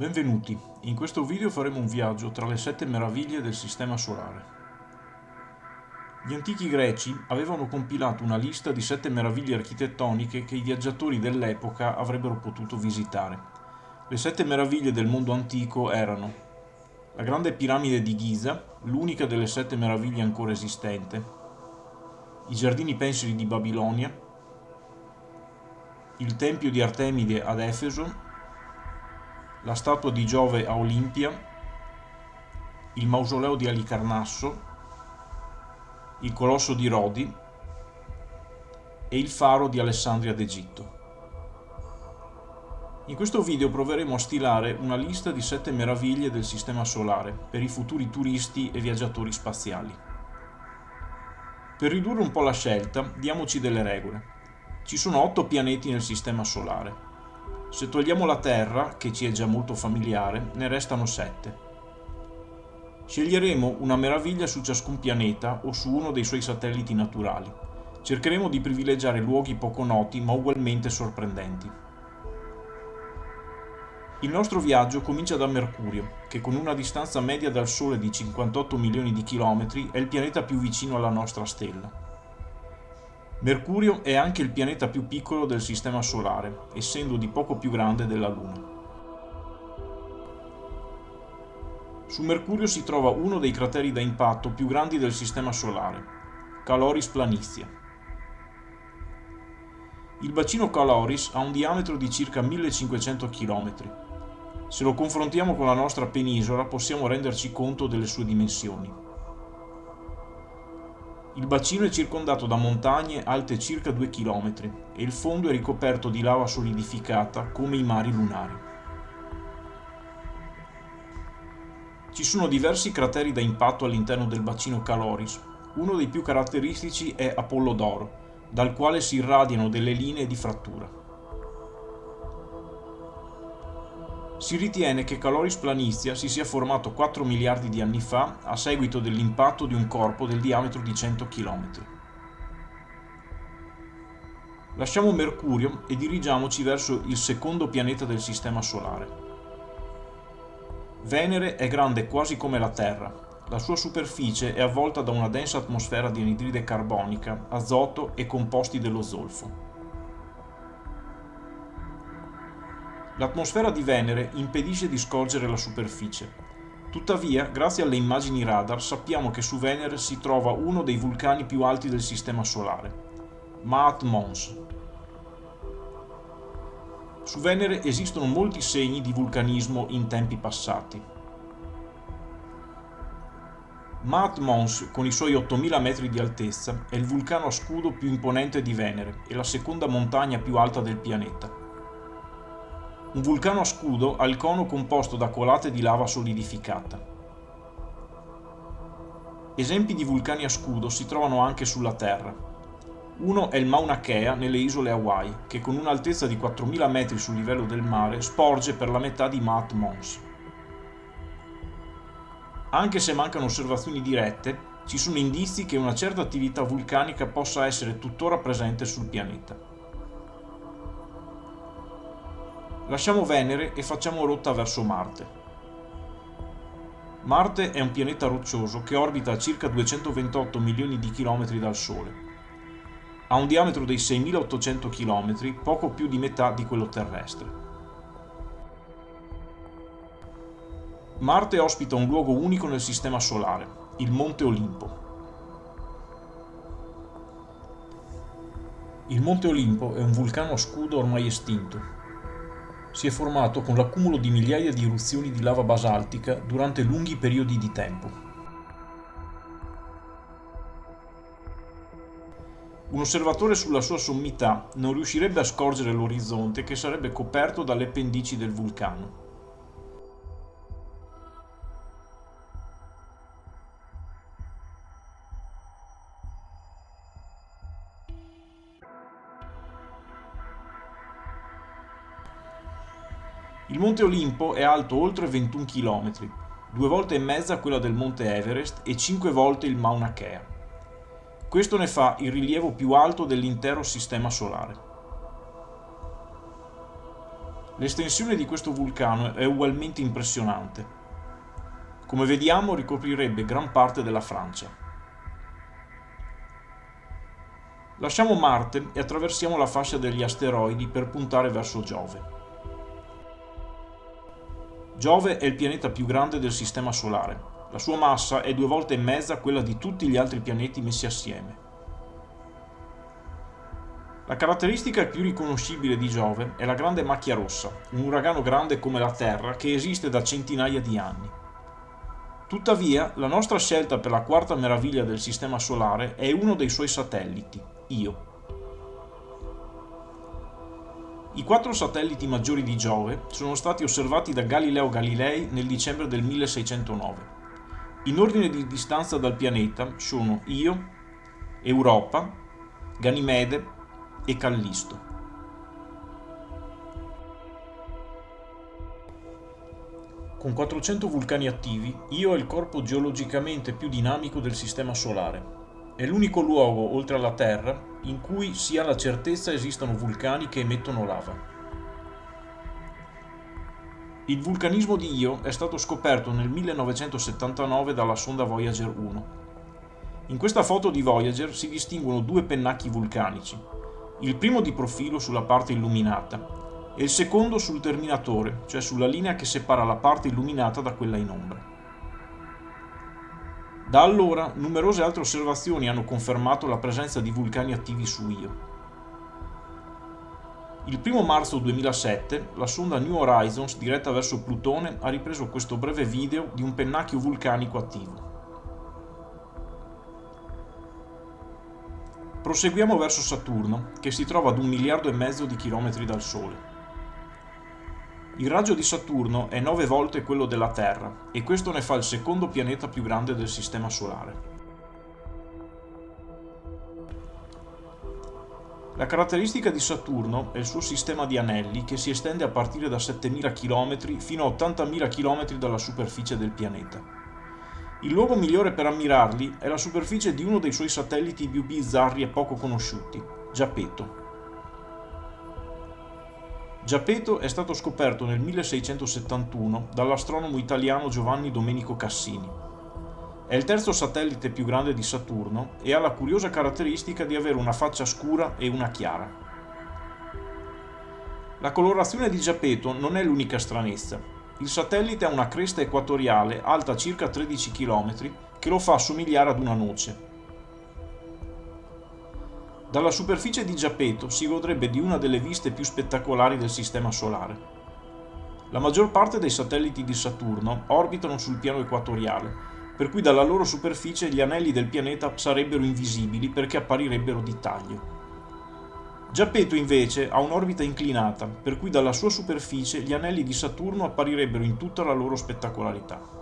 Benvenuti, in questo video faremo un viaggio tra le sette meraviglie del Sistema Solare. Gli antichi greci avevano compilato una lista di sette meraviglie architettoniche che i viaggiatori dell'epoca avrebbero potuto visitare. Le sette meraviglie del mondo antico erano la grande piramide di Giza, l'unica delle sette meraviglie ancora esistente, i giardini pensili di Babilonia, il tempio di Artemide ad Efeso la statua di Giove a Olimpia, il mausoleo di Alicarnasso, il colosso di Rodi e il faro di Alessandria d'Egitto. In questo video proveremo a stilare una lista di sette meraviglie del Sistema Solare per i futuri turisti e viaggiatori spaziali. Per ridurre un po' la scelta, diamoci delle regole. Ci sono otto pianeti nel Sistema Solare, se togliamo la Terra, che ci è già molto familiare, ne restano 7. Sceglieremo una meraviglia su ciascun pianeta o su uno dei suoi satelliti naturali. Cercheremo di privilegiare luoghi poco noti ma ugualmente sorprendenti. Il nostro viaggio comincia da Mercurio, che con una distanza media dal Sole di 58 milioni di chilometri è il pianeta più vicino alla nostra stella. Mercurio è anche il pianeta più piccolo del Sistema Solare, essendo di poco più grande della Luna. Su Mercurio si trova uno dei crateri da impatto più grandi del Sistema Solare, Caloris Planitia. Il bacino Caloris ha un diametro di circa 1500 km. Se lo confrontiamo con la nostra penisola possiamo renderci conto delle sue dimensioni. Il bacino è circondato da montagne alte circa 2 km e il fondo è ricoperto di lava solidificata come i mari lunari. Ci sono diversi crateri da impatto all'interno del bacino Caloris. Uno dei più caratteristici è Apollodoro, dal quale si irradiano delle linee di frattura. Si ritiene che Caloris Planitia si sia formato 4 miliardi di anni fa a seguito dell'impatto di un corpo del diametro di 100 km. Lasciamo Mercurio e dirigiamoci verso il secondo pianeta del Sistema Solare. Venere è grande quasi come la Terra. La sua superficie è avvolta da una densa atmosfera di anidride carbonica, azoto e composti dello zolfo. L'atmosfera di Venere impedisce di scorgere la superficie. Tuttavia, grazie alle immagini radar, sappiamo che su Venere si trova uno dei vulcani più alti del Sistema Solare, Maat Mons. Su Venere esistono molti segni di vulcanismo in tempi passati. Maat Mons, con i suoi 8000 metri di altezza, è il vulcano a scudo più imponente di Venere e la seconda montagna più alta del pianeta. Un vulcano a scudo ha il cono composto da colate di lava solidificata. Esempi di vulcani a scudo si trovano anche sulla Terra. Uno è il Mauna Kea nelle isole Hawaii, che con un'altezza di 4000 metri sul livello del mare sporge per la metà di Maat Mons. Anche se mancano osservazioni dirette, ci sono indizi che una certa attività vulcanica possa essere tuttora presente sul pianeta. Lasciamo Venere e facciamo rotta verso Marte. Marte è un pianeta roccioso che orbita a circa 228 milioni di chilometri dal Sole. Ha un diametro dei 6800 km, poco più di metà di quello terrestre. Marte ospita un luogo unico nel Sistema Solare, il Monte Olimpo. Il Monte Olimpo è un vulcano a scudo ormai estinto, si è formato con l'accumulo di migliaia di eruzioni di lava basaltica durante lunghi periodi di tempo. Un osservatore sulla sua sommità non riuscirebbe a scorgere l'orizzonte che sarebbe coperto dalle pendici del vulcano. Monte Olimpo è alto oltre 21 km, due volte e mezza quella del Monte Everest e cinque volte il Mauna Kea. Questo ne fa il rilievo più alto dell'intero Sistema Solare. L'estensione di questo vulcano è ugualmente impressionante. Come vediamo ricoprirebbe gran parte della Francia. Lasciamo Marte e attraversiamo la fascia degli asteroidi per puntare verso Giove. Giove è il pianeta più grande del Sistema Solare. La sua massa è due volte e mezza quella di tutti gli altri pianeti messi assieme. La caratteristica più riconoscibile di Giove è la grande macchia rossa, un uragano grande come la Terra che esiste da centinaia di anni. Tuttavia, la nostra scelta per la quarta meraviglia del Sistema Solare è uno dei suoi satelliti, Io. I quattro satelliti maggiori di Giove sono stati osservati da Galileo Galilei nel dicembre del 1609. In ordine di distanza dal pianeta sono Io, Europa, Ganimede, e Callisto. Con 400 vulcani attivi, Io è il corpo geologicamente più dinamico del Sistema Solare. È l'unico luogo, oltre alla Terra, in cui si ha la certezza esistano vulcani che emettono lava. Il vulcanismo di Io è stato scoperto nel 1979 dalla sonda Voyager 1. In questa foto di Voyager si distinguono due pennacchi vulcanici, il primo di profilo sulla parte illuminata e il secondo sul terminatore, cioè sulla linea che separa la parte illuminata da quella in ombra. Da allora numerose altre osservazioni hanno confermato la presenza di vulcani attivi su Io. Il 1 marzo 2007 la sonda New Horizons diretta verso Plutone ha ripreso questo breve video di un pennacchio vulcanico attivo. Proseguiamo verso Saturno, che si trova ad un miliardo e mezzo di chilometri dal Sole. Il raggio di Saturno è nove volte quello della Terra e questo ne fa il secondo pianeta più grande del Sistema Solare. La caratteristica di Saturno è il suo sistema di anelli che si estende a partire da 7.000 km fino a 80.000 km dalla superficie del pianeta. Il luogo migliore per ammirarli è la superficie di uno dei suoi satelliti più bizzarri e poco conosciuti, Giapeto. Giapeto è stato scoperto nel 1671 dall'astronomo italiano Giovanni Domenico Cassini. È il terzo satellite più grande di Saturno e ha la curiosa caratteristica di avere una faccia scura e una chiara. La colorazione di Giapeto non è l'unica stranezza. Il satellite ha una cresta equatoriale alta circa 13 km che lo fa somigliare ad una noce. Dalla superficie di Giapeto si godrebbe di una delle viste più spettacolari del Sistema Solare. La maggior parte dei satelliti di Saturno orbitano sul piano equatoriale, per cui dalla loro superficie gli anelli del pianeta sarebbero invisibili perché apparirebbero di taglio. Giappetto invece ha un'orbita inclinata, per cui dalla sua superficie gli anelli di Saturno apparirebbero in tutta la loro spettacolarità.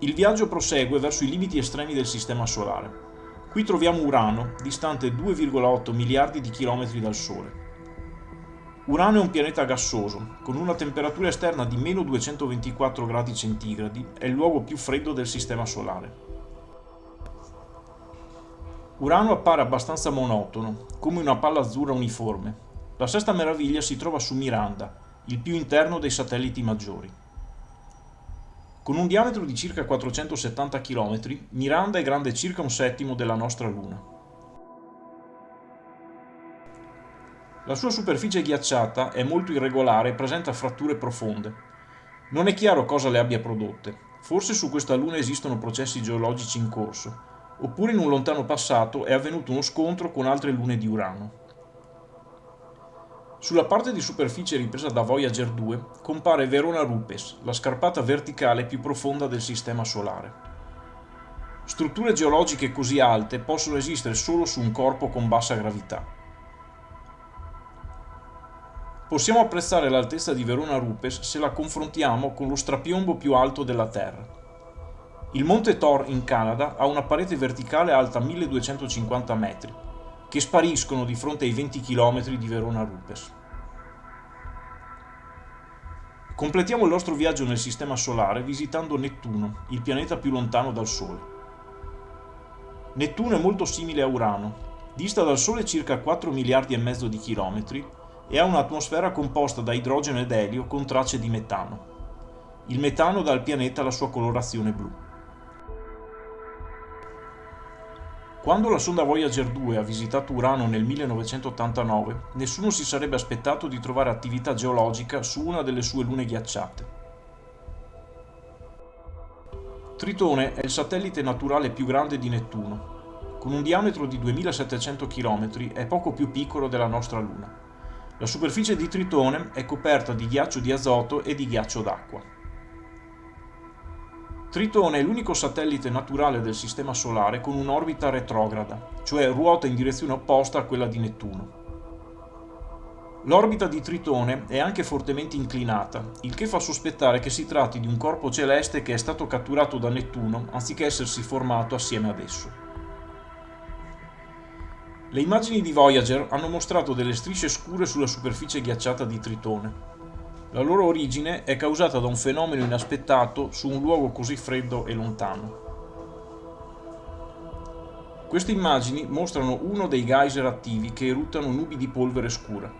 Il viaggio prosegue verso i limiti estremi del Sistema Solare. Qui troviamo Urano, distante 2,8 miliardi di chilometri dal Sole. Urano è un pianeta gassoso, con una temperatura esterna di meno 224 gradi centigradi, è il luogo più freddo del Sistema Solare. Urano appare abbastanza monotono, come una palla azzurra uniforme. La sesta meraviglia si trova su Miranda, il più interno dei satelliti maggiori. Con un diametro di circa 470 km, Miranda è grande circa un settimo della nostra Luna. La sua superficie ghiacciata è molto irregolare e presenta fratture profonde. Non è chiaro cosa le abbia prodotte. Forse su questa Luna esistono processi geologici in corso, oppure in un lontano passato è avvenuto uno scontro con altre lune di Urano. Sulla parte di superficie ripresa da Voyager 2 compare Verona Rupes, la scarpata verticale più profonda del Sistema Solare. Strutture geologiche così alte possono esistere solo su un corpo con bassa gravità. Possiamo apprezzare l'altezza di Verona Rupes se la confrontiamo con lo strapiombo più alto della Terra. Il monte Thor in Canada ha una parete verticale alta 1250 metri, che spariscono di fronte ai 20 km di Verona Rupes. Completiamo il nostro viaggio nel Sistema Solare visitando Nettuno, il pianeta più lontano dal Sole. Nettuno è molto simile a Urano. Dista dal Sole circa 4 miliardi e mezzo di chilometri e ha un'atmosfera composta da idrogeno ed elio con tracce di metano. Il metano dà al pianeta la sua colorazione blu. Quando la sonda Voyager 2 ha visitato Urano nel 1989, nessuno si sarebbe aspettato di trovare attività geologica su una delle sue lune ghiacciate. Tritone è il satellite naturale più grande di Nettuno. Con un diametro di 2700 km è poco più piccolo della nostra Luna. La superficie di Tritone è coperta di ghiaccio di azoto e di ghiaccio d'acqua. Tritone è l'unico satellite naturale del Sistema Solare con un'orbita retrograda, cioè ruota in direzione opposta a quella di Nettuno. L'orbita di Tritone è anche fortemente inclinata, il che fa sospettare che si tratti di un corpo celeste che è stato catturato da Nettuno anziché essersi formato assieme ad esso. Le immagini di Voyager hanno mostrato delle strisce scure sulla superficie ghiacciata di Tritone, la loro origine è causata da un fenomeno inaspettato su un luogo così freddo e lontano. Queste immagini mostrano uno dei geyser attivi che eruttano nubi di polvere scura.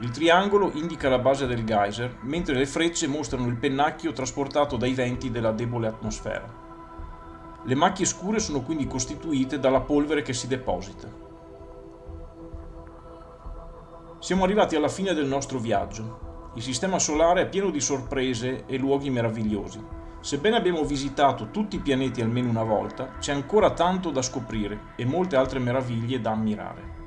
Il triangolo indica la base del geyser, mentre le frecce mostrano il pennacchio trasportato dai venti della debole atmosfera. Le macchie scure sono quindi costituite dalla polvere che si deposita. Siamo arrivati alla fine del nostro viaggio. Il Sistema Solare è pieno di sorprese e luoghi meravigliosi. Sebbene abbiamo visitato tutti i pianeti almeno una volta, c'è ancora tanto da scoprire e molte altre meraviglie da ammirare.